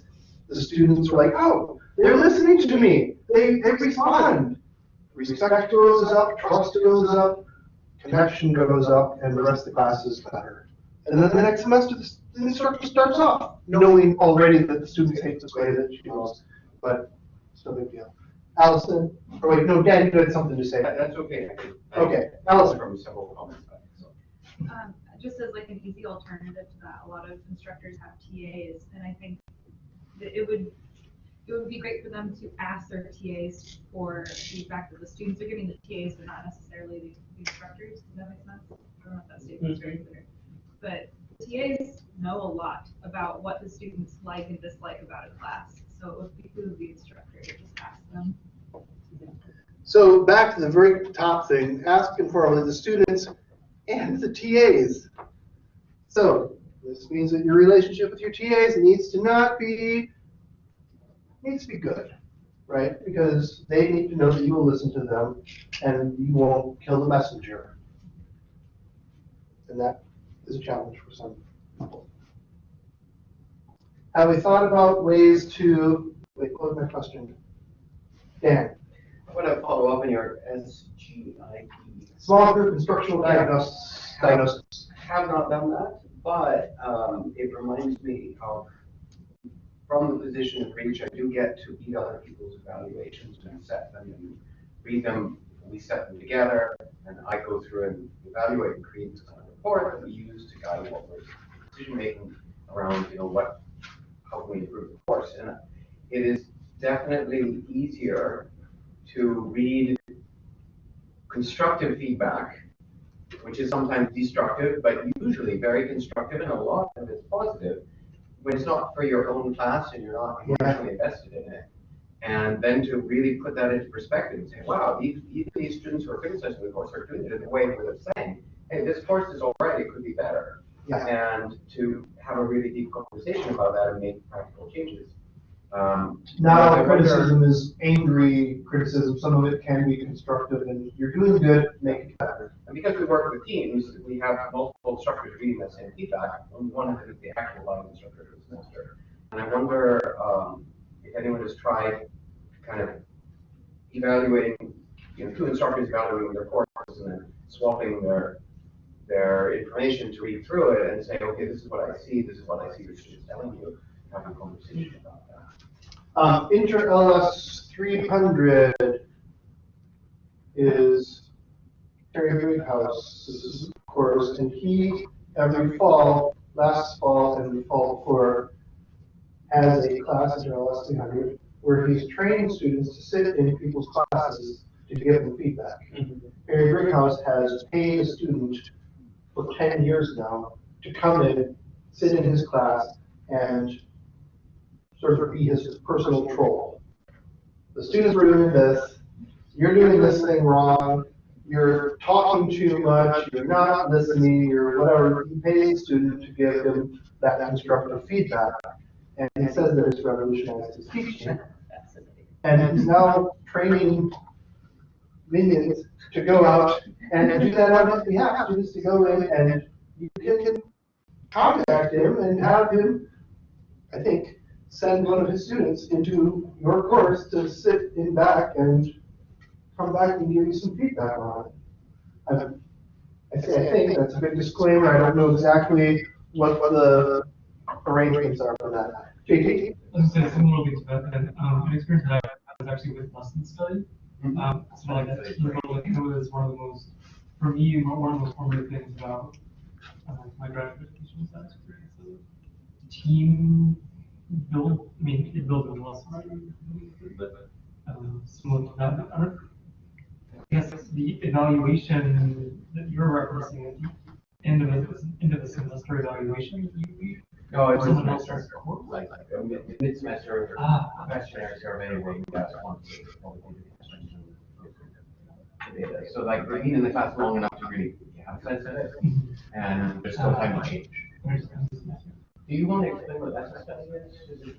S1: The students were like, oh, they're listening to me. They, they respond. Respect goes up, trust goes up, connection goes up, and the rest of the class is better. And then the next semester, the instructor starts off knowing already that the students hate this way that she knows, but it's no big deal. Allison, or wait, no, Dan, you had something to say.
S9: That's okay. I can- I-
S1: Okay, Allison.
S9: From several comments.
S11: Um, just as like an easy alternative to that, a lot of instructors have TAs, and I think that it would, it would be great for them to ask their TAs for feedback that the students are giving the TAs, but not necessarily the the instructors, does that make sense? I don't know if that statement's very clear. But TAs know a lot about what the students like and dislike about a class, so it would behoove the instructor to just ask them.
S1: So back to the very top thing, ask informally the students and the TAs. So this means that your relationship with your TAs needs to not be, needs to be good, right? Because they need to know that you will listen to them and you won't kill the messenger. And that is a challenge for some people. Have we thought about ways to, wait, was my question? Dan?
S12: I want to follow up on your
S1: SGID. Group instructional diagnosis, diagnosis.
S9: have not done that, but, um, it reminds me of, from the position of Reach, I do get to read other people's evaluations and set them and read them. We set them together, and I go through and evaluate and create a report that we use to guide what we're decision-making around, you know, what, how can we improve the course? And it is definitely easier to read constructive feedback, which is sometimes destructive, but usually very constructive, and a lot of it's positive, when it's not for your own class and you're not emotionally invested in it. And then to really put that into perspective and say, wow, these, these students who are criticizing the course are doing it in a way where they're saying, hey, this course is all right, it could be better.
S1: Yeah.
S9: And to have a really deep conversation about that and make practical changes. Um,
S1: Not all criticism is angry criticism, some of it can be constructive, and you're doing good, make it better.
S9: And because we work with teams, we have multiple instructors reading that same feedback, and one of them is the actual line instructor for the semester. And I wonder, um, if anyone has tried kind of evaluating, you know, two instructors evaluating their courses and then swapping their, their information to read through it and say, okay, this is what I see, this is what I see your students telling you, having a conversation about that.
S1: Um, Inter LS three hundred is Harry Brighouse's course, and he, every fall, last fall and the fall before, has a class, Inter LS three hundred, where he's training students to sit in people's classes to give them feedback. Harry Greenhouse has paid a student for ten years now to come in, sit in his class, and sort of be his personal troll. The students were doing this, you're doing this thing wrong, you're talking too much, you're not listening, you're whatever. He pays the student to give him that constructive feedback. And he says that it's revolutionized his teaching. And he's now training minions to go out and do that on his behalf, students to go in and you can contact him and have him, I think, send one of his students into your course to sit in back and come back and give you some feedback on it. I, I say, I think that's a big disclaimer, I don't know exactly what the arrangements are for that. JT?
S2: I was gonna say similarly to that, and, um, an experience that I had was actually with lesson study.
S1: Mm-hmm.
S2: Um, so like that team role, it was one of the most, for me, one one of the most formative things about, uh, my graduate education was that experience of team build, I mean, it a lesson, right? But, um, similar to that, I don't, I guess the evaluation that you're referencing at the end of end of the semester evaluation.
S9: No, it's
S2: someone else
S9: semester,
S2: course.
S9: like, mid- mid-semester,
S2: Ah.
S9: questionnaire survey where you one. the data. So like, we've been in the class long enough to really have a sense of it, and there's still time to change. Do you want to explain what study is? Is it?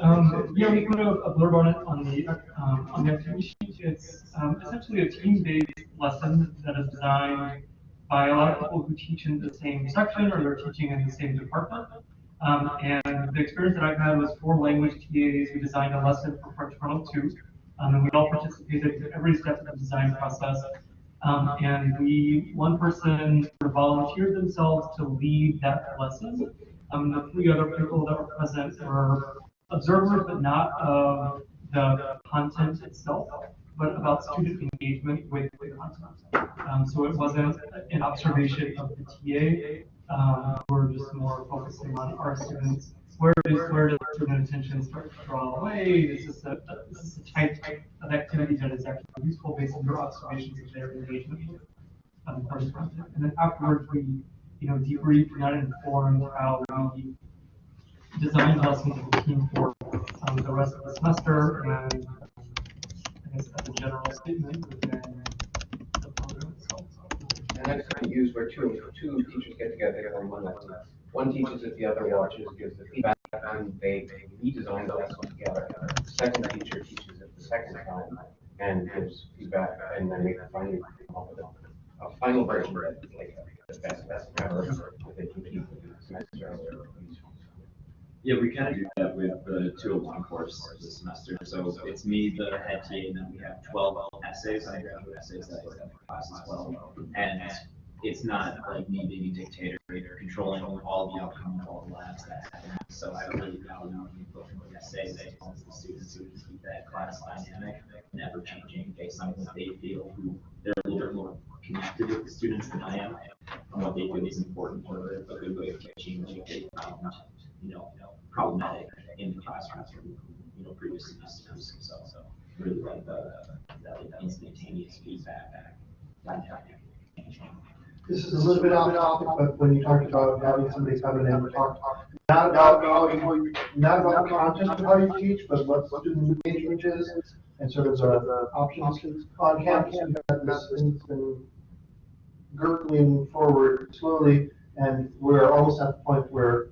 S2: Um, yeah, we put a blurb on it on the, um, on the activity sheet. It's, um, essentially a team-based lesson that is designed by a lot of people who teach in the same section or they're teaching in the same department. Um, and the experience that I've had was four language TAs, we designed a lesson for French 102. Um, and we all participated in every step of the design process. Um, and we, one person volunteered themselves to lead that lesson. Um, the three other people that were present were observers, but not of the content itself, but about student engagement with the content. Um, so it wasn't an observation of the TA, um, we're just more focusing on our students. Where does, where does student attention start to draw away? Is this a, this is a type of activity that is actually useful based on your observations of their engagement with um, course content? And then afterwards, we, you know, debrief, not informed how we design lessons the team for um, the rest of the semester and I guess as a general statement within the program itself.
S9: And that's kind of used where two, two teachers get together on one lesson. One teaches it, the other watches, gives the feedback, and they they redesign the lesson together. The second teacher teaches it the second time and gives feedback, and then they finally come up with a, a final version that is like the best, best ever, keep the semester.
S4: Yeah, we kind of do that with the two oh one course this semester. So it's me, the head TA, and then we have twelve essays, undergraduate essays that I have class as well. And it's not like me being a dictator, or controlling all the outcome of all the labs that happen. So I really value the input from what you say, that helps the students who keep that class dynamic, never changing based on what they feel, who they're a little bit more connected with the students than I am. And what they feel is important for a good way of teaching, what they um, found, you know, problematic in the classrooms from, you know, previous semesters. So, so really like the, that instantaneous feedback, dynamic.
S1: This is a little bit off topic, but when you talked about having somebody come in and talk, not about, how you- not about the content of how you teach, but what student engagement is, and sort of the, the options on campus, we've got this thing's been gurgling forward slowly, and we're almost at the point where,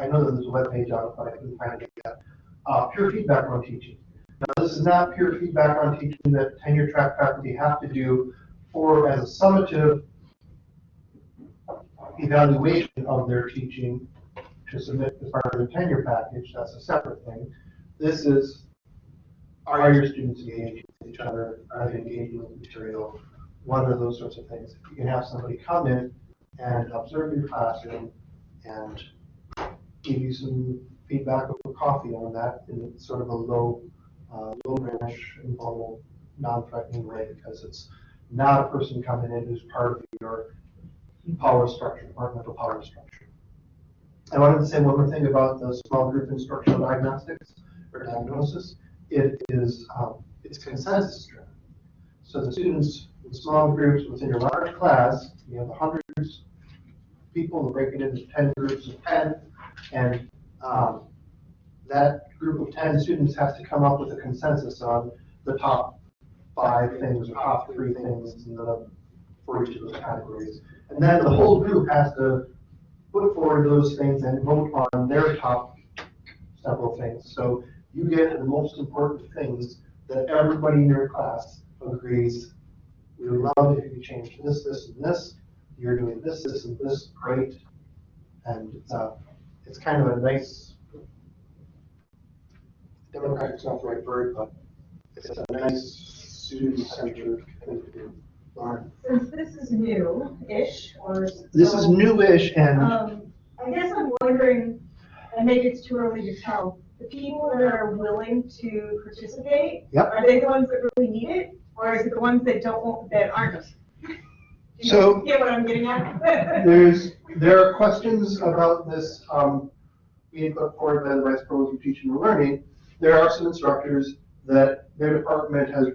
S1: I know that there's a webpage out, but I couldn't find it yet, uh, pure feedback on teaching. Now, this is not pure feedback on teaching that tenure track faculty have to do for, as a summative evaluation of their teaching to submit as part of their tenure package, that's a separate thing. This is, are your students engaging with each other, are they engaging with material? What are those sorts of things? You can have somebody come in and observe your classroom and give you some feedback over coffee on that in sort of a low, uh, low range, informal, non-threatening way, because it's not a person coming in who's part of your power structure, departmental power structure. I wanted to say one more thing about the small group instructional diagnostics or diagnosis. It is, um, it's consensus driven. So the students small groups within your large class, you have hundreds of people, break it into ten groups of ten, and, um, that group of ten students has to come up with a consensus on the top five things or top three things in the, for each of those categories. And then the whole group has to put forward those things and vote on their top several things. So you get the most important things that everybody in your class agrees, we would love if you could change this, this, and this. You're doing this, this, and this, great. And, uh, it's kind of a nice, democratic's not the right word, but it's a nice student-centered thing to do. Lauren?
S3: Since this is new-ish, or.
S1: This is newish and
S3: Um, I guess I'm wondering, and maybe it's too early to tell, the people that are willing to participate,
S1: Yep.
S3: are they the ones that really need it? Or is it the ones that don't, want- that aren't? Do you
S1: So-
S3: Get what I'm getting at?
S1: There's, there are questions about this, um, being put forward by the Vice Provost of Teaching and Learning. There are some instructors that their department has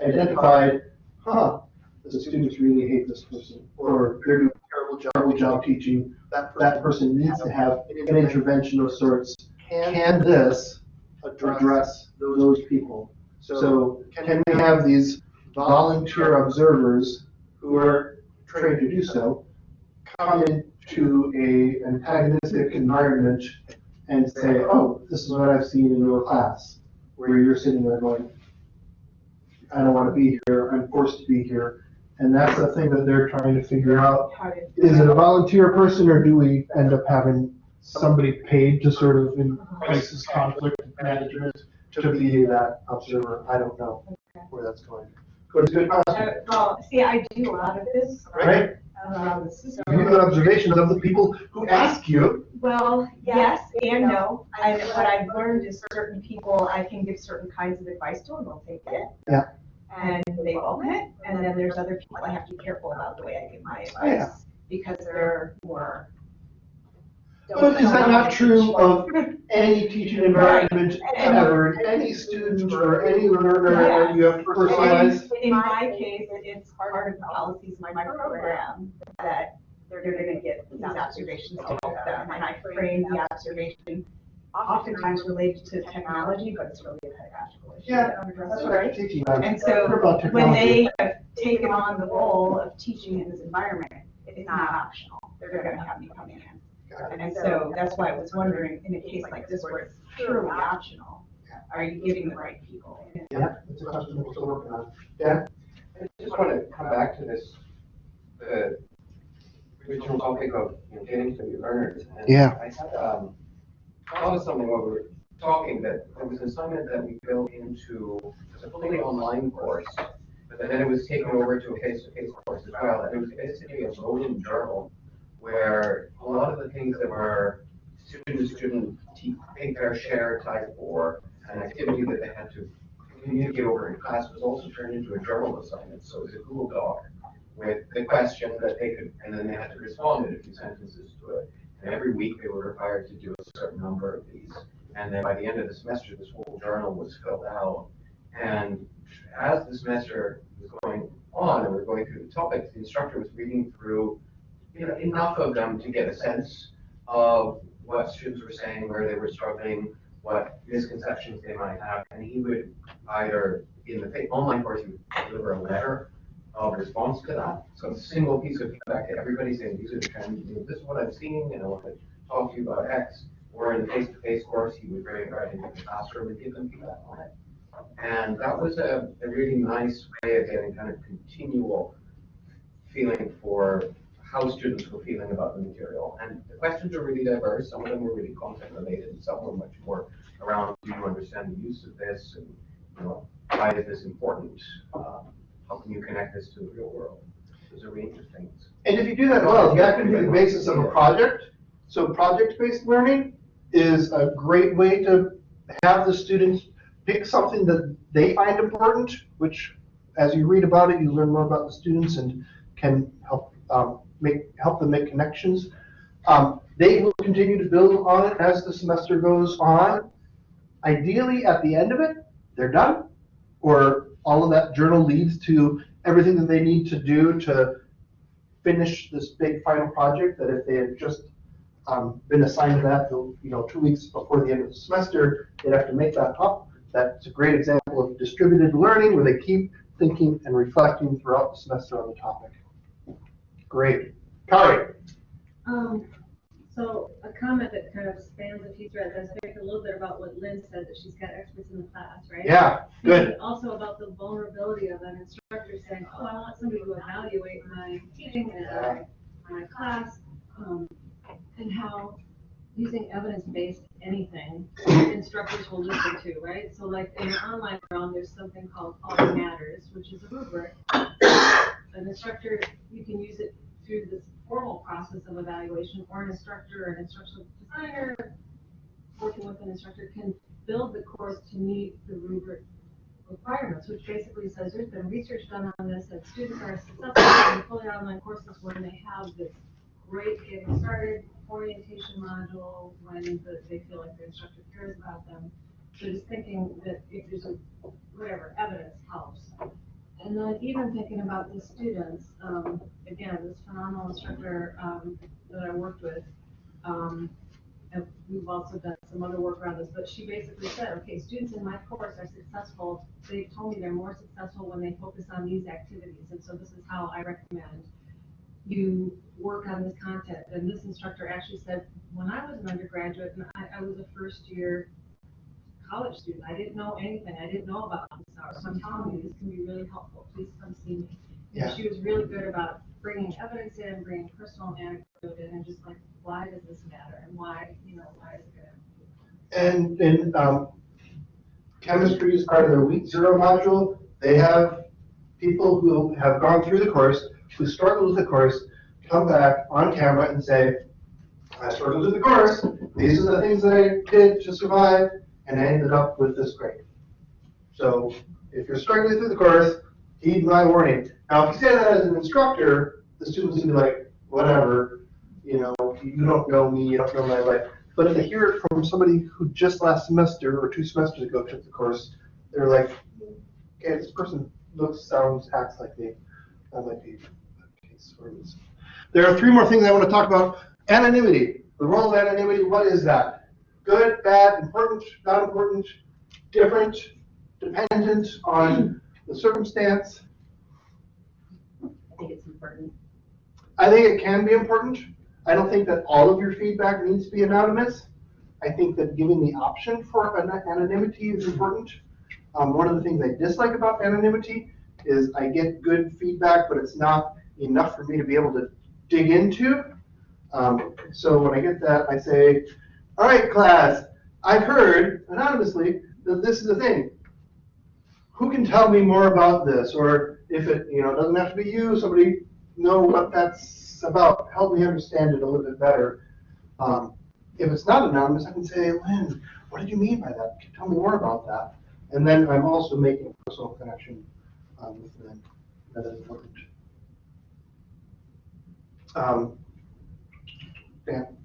S1: identified, huh, the students really hate this person, or they're doing a terrible job, terrible job teaching. That, that person needs to have an intervention of sorts. Can this address those people? So can we have these volunteer observers who are trained to do so, come into a antagonistic environment and say, oh, this is what I've seen in your class, where you're sitting there going, I don't want to be here, I'm forced to be here. And that's the thing that they're trying to figure out. Is it a volunteer person or do we end up having somebody paid to sort of in crisis conflict management to be that observer? I don't know where that's going. But it's a good
S3: Uh, Well, see, I do a lot of this.
S1: right?
S3: Um, so-
S1: You got observations of the people who ask you.
S3: Well, yes and no. I, what I've learned is certain people, I can give certain kinds of advice to and they'll take it.
S1: Yeah.
S3: And they won't it. And then there's other people I have to be careful about the way I give my
S1: Yeah.
S3: advice. Because they're more.
S1: But is that not true of any teaching environment ever, any student or any learner that you have to personalize?
S3: In my case, it's part of the policies of my program that they're gonna get these observations to help them. And I frame the observation oftentimes related to technology, but it's really a pedagogical issue.
S1: Yeah,
S3: that I'm
S1: That's
S3: addressing.
S1: right, teaching. I
S3: And so
S1: about
S3: when they have taken on the role of teaching in this environment, it's not optional. They're gonna have me come in. And so that's why I was wondering, in a case like this where it's purely optional, are you giving the right people?
S1: Yeah, it's a question we're still working on. Dan?
S9: I just want to come back to this, the original topic of you know, getting to know your learners. And
S1: Yeah.
S9: I had, um, thought of something while we were talking, that there was an assignment that we built into, it was a fully online course, but then it was taken over to a face-to-face course as well, and it was basically a rolling journal where a lot of the things that were student-to-student pay their share type or an activity that they had to communicate over in class was also turned into a journal assignment. So it was a Google Doc with the question that they could, and then they had to respond in a few sentences to it. And every week they were required to do a certain number of these. And then by the end of the semester, this whole journal was filled out. And as the semester was going on and we're going through the topics, the instructor was reading through you know, enough of them to get a sense of what students were saying, where they were struggling, what misconceptions they might have. And he would either, in the online course, he would deliver a letter of response to that. So a single piece of feedback to everybody saying, these are the trends, this is what I'm seeing, and I want to talk to you about X. Or in the face-to-face course, he would bring it right into the classroom and give them feedback on it. And that was a, a really nice way of getting kind of continual feeling for how students were feeling about the material. And the questions are really diverse. Some of them were really content related, and some were much more around, do you understand the use of this? And, you know, why is this important? Um, how can you connect this to the real world? Those are range of things.
S1: And if you do that well, that can be the basis of a project. So project-based learning is a great way to have the students pick something that they find important, which as you read about it, you learn more about the students and can help, um, make, help them make connections. Um, they will continue to build on it as the semester goes on. Ideally, at the end of it, they're done, or all of that journal leads to everything that they need to do to finish this big final project, that if they had just um, been assigned that, you know, two weeks before the end of the semester, they'd have to make that up. That's a great example of distributed learning where they keep thinking and reflecting throughout the semester on the topic. Great. Kari?
S7: Um, so a comment that kind of spans a few threads, I spoke a little bit about what Lynn said, that she's got experts in the class, right?
S1: Yeah, good.
S7: And Also about the vulnerability of an instructor saying, oh, I want somebody to evaluate my teaching and my, my class, um, and how using evidence-based anything, instructors will listen to, right? So like in the online realm, there's something called Quality Matters, which is a rubric. An instructor, you can use it through this formal process of evaluation, or an instructor, or an instructional designer, working with an instructor can build the course to meet the rubric requirements, which basically says there's been research done on this, that students are successful in fully online courses when they have this great getting started orientation module, when the- they feel like the instructor cares about them. So just thinking that if there's a, whatever, evidence helps. And then even thinking about the students, um, again, this phenomenal instructor, um, that I worked with, um, and we've also done some other work around this, but she basically said, okay, students in my course are successful. They've told me they're more successful when they focus on these activities, and so this is how I recommend you work on this content. And this instructor actually said, when I was an undergraduate, and I, I was a first year college student, I didn't know anything, I didn't know about this hour, so I'm telling you, this can be really helpful, please come see me.
S1: Yeah.
S7: And she was really good about bringing evidence in, bringing personal anecdote in, and just like, why does this matter, and why, you know, why is it?
S1: And, and, um, chemistry is part of their week zero module. They have people who have gone through the course, who struggled with the course, come back on camera and say, I struggled with the course, these are the things that I did to survive, and I ended up with this grade. So if you're struggling through the course, heed my warning. Now, if you say that as an instructor, the students will be like, whatever, you know, you don't know me, you don't know my life. But if they hear it from somebody who just last semester or two semesters ago took the course, they're like, okay, this person looks, sounds, acts like me. That might be a case for this. There are three more things I want to talk about. Anonymity. The role of anonymity, what is that? Good, bad, important, not important, different, dependent on the circumstance.
S5: I think it's important.
S1: I think it can be important. I don't think that all of your feedback needs to be anonymous. I think that giving the option for an- anonymity is important. Um, one of the things I dislike about anonymity is I get good feedback, but it's not enough for me to be able to dig into. Um, so when I get that, I say, all right, class, I've heard anonymously that this is a thing. Who can tell me more about this? Or if it, you know, doesn't have to be you, somebody know what that's about, help me understand it a little bit better. Um, if it's not anonymous, I can say, Lynn, what did you mean by that? Tell me more about that. And then I'm also making a personal connection um, with Lynn. That is important. Um, Dan?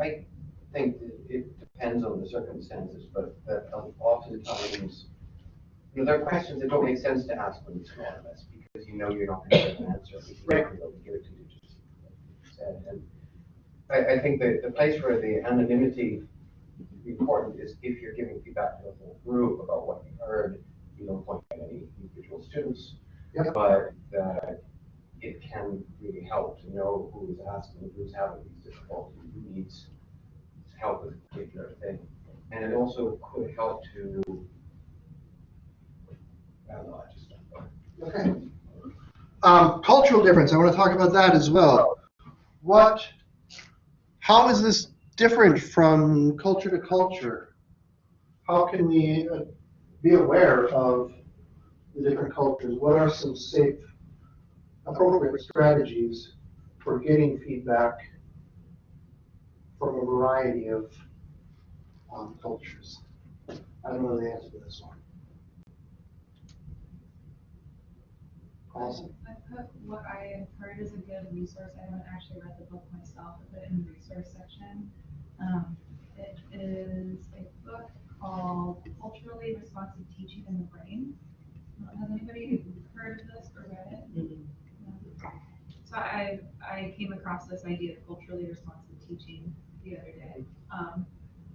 S9: I think that it depends on the circumstances, but that oftentimes, you know, there are questions that don't make sense to ask when it's anonymous, because you know you're not going to get an answer, because you're not going to be able to give it to you, just said. And I, I think that the place where the anonymity is important is if you're giving feedback to the whole group about what you heard, you don't point at any individual students.
S1: Yep.
S9: But, uh, it can really help to know who is asking, who's having these difficulties, who needs help with a particular thing. And it also could help to, I don't know, I just.
S1: Okay. Um, cultural difference, I want to talk about that as well. What, how is this different from culture to culture? How can we uh, be aware of the different cultures? What are some safe, appropriate strategies for getting feedback from a variety of um, cultures? I don't know the answer to this one. Awesome.
S11: I put what I have heard is a good resource. I haven't actually read the book myself, I put it in the resource section. Um, it is a book called Culturally Responsive Teaching and the Brain. Uh, Has anybody heard of this or read it? No. So I, I came across this idea of culturally responsive teaching the other day. Um,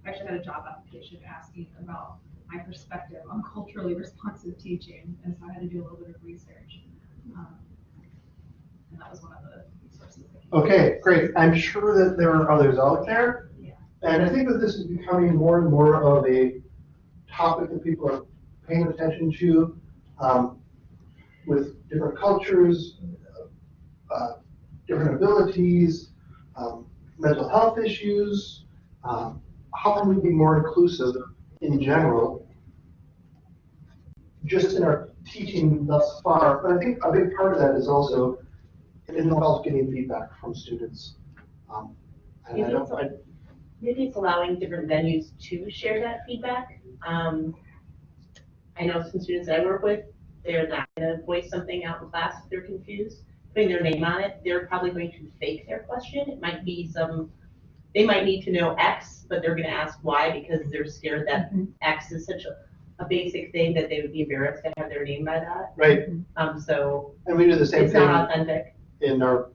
S11: I actually had a job application asking about my perspective on culturally responsive teaching, and so I had to do a little bit of research. Um, And that was one of the resources.
S1: Okay, great. I'm sure that there are others out there.
S11: Yeah.
S1: And I think that this is becoming more and more of a topic that people are paying attention to um, with different cultures, uh, different abilities, um, mental health issues. Um, How can we be more inclusive in general? Just in our teaching thus far, but I think a big part of that is also it involves getting feedback from students. Um, And I don't, I,
S5: Maybe it's allowing different venues to share that feedback. Um, I know some students I work with, they're not gonna voice something out in class if they're confused, putting their name on it, they're probably going to fake their question. It might be some, they might need to know X, but they're gonna ask why because they're scared that X is such a, a basic thing that they would be embarrassed to have their name by that.
S1: right,
S5: Um, so
S1: and we do the same
S5: it's not
S1: thing
S5: authentic.
S1: in our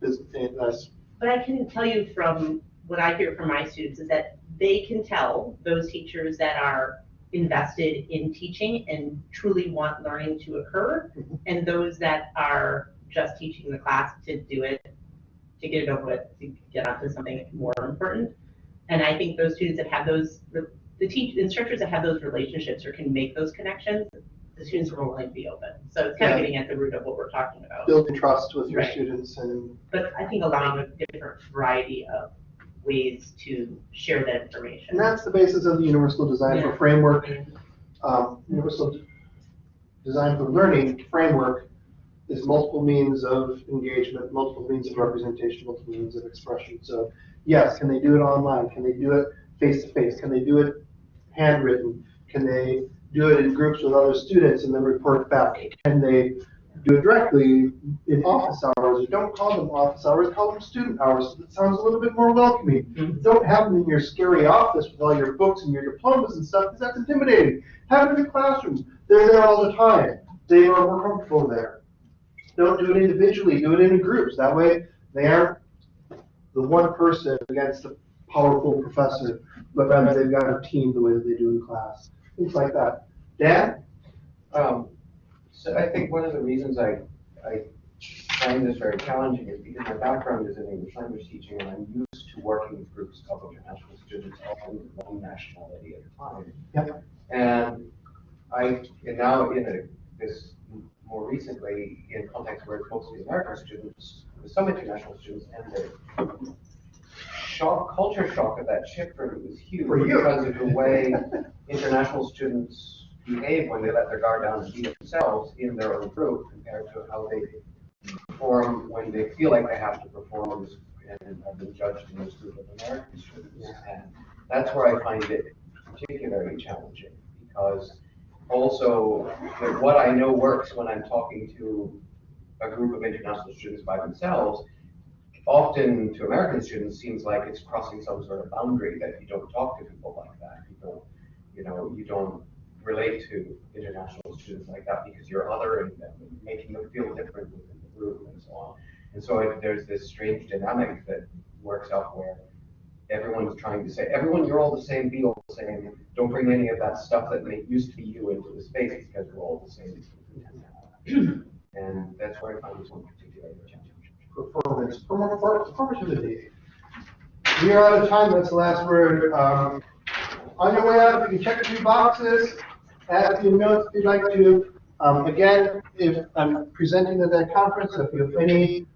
S1: business, in us.
S5: But I can tell you from what I hear from my students is that they can tell those teachers that are invested in teaching and truly want learning to occur,
S1: Mhm.
S5: and those that are just teaching the class to do it, to get it over with, to get onto something more important. And I think those students that have those, the teach, instructors that have those relationships or can make those connections, the students are willing to be open. So it's kind
S1: Yeah.
S5: of getting at the root of what we're talking about.
S1: building trust with your
S5: Right.
S1: students and,
S5: But I think allowing a different variety of ways to share that information.
S1: and that's the basis of the Universal Design for Framework. Um, Universal Design for Learning framework is multiple means of engagement, multiple means of representation, multiple means of expression. So yes, can they do it online? Can they do it face to face? Can they do it handwritten? Can they do it in groups with other students and then report back? Can they do it directly in office hours? Or don't call them office hours, call them student hours. It sounds a little bit more welcoming.
S5: Mhm.
S1: Don't have them in your scary office with all your books and your diplomas and stuff, because that's intimidating. Have them in the classrooms. They're there all the time. They are more comfortable there. Don't do it individually, do it in groups. That way, they aren't the one person against the powerful professor, but rather they've got a team the way that they do in class. Things like that. Dan?
S9: Um, so I think one of the reasons I, I find this very challenging is because my background is in English language teaching and I'm used to working with groups of international students, often with one nationality at a time.
S1: Yep.
S9: And I, and now in a, this, more recently, in context where it's mostly American students, with some international students, and the shock, culture shock of that shift for me was huge.
S1: For you.
S9: Because of the way international students behave when they let their guard down and be themselves in their own group compared to how they perform when they feel like they have to perform and I've been judged in this group of American students. And that's where I find it particularly challenging, because also, what I know works when I'm talking to a group of international students by themselves, often to American students, seems like it's crossing some sort of boundary, that you don't talk to people like that. You don't, you know, you don't relate to international students like that because you're othering them, and making them feel different within the group and so on. And so it- there's this strange dynamic that works out where everyone's trying to say, everyone, you're all the same, be all the same. Don't bring any of that stuff that may, used to be you into the space because we're all the same. And that's where I find this one particularly challenging.
S1: Performance, perform- performativity. We are out of time, that's the last word. Um, On your way out, you can check a few boxes, add a few notes if you'd like to. Um, Again, if I'm presenting at that conference, if you have any